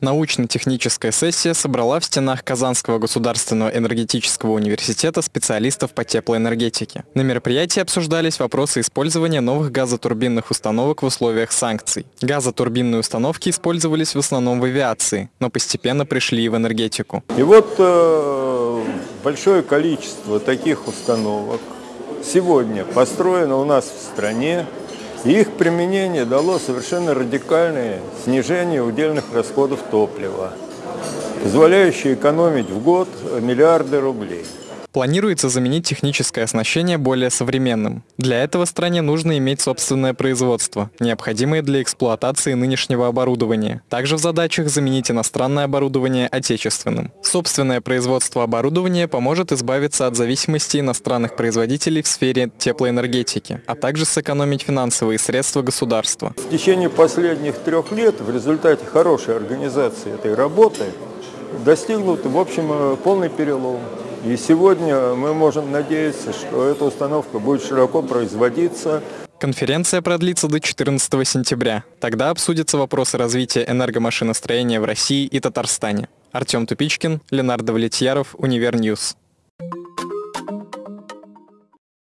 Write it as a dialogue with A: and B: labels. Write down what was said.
A: Научно-техническая сессия собрала в стенах Казанского государственного энергетического университета специалистов по теплоэнергетике. На мероприятии обсуждались вопросы использования новых газотурбинных установок в условиях санкций. Газотурбинные установки использовались в основном в авиации, но постепенно пришли и в энергетику.
B: И вот э, большое количество таких установок сегодня построено у нас в стране. Их применение дало совершенно радикальное снижение удельных расходов топлива, позволяющее экономить в год миллиарды рублей.
A: Планируется заменить техническое оснащение более современным. Для этого стране нужно иметь собственное производство, необходимое для эксплуатации нынешнего оборудования. Также в задачах заменить иностранное оборудование отечественным. Собственное производство оборудования поможет избавиться от зависимости иностранных производителей в сфере теплоэнергетики, а также сэкономить финансовые средства государства.
B: В течение последних трех лет в результате хорошей организации этой работы достигнут, в общем, полный перелом. И сегодня мы можем надеяться, что эта установка будет широко производиться.
A: Конференция продлится до 14 сентября. Тогда обсудятся вопросы развития энергомашиностроения в России и Татарстане. Артем Тупичкин, Ленардо Влетьяров, Univer News.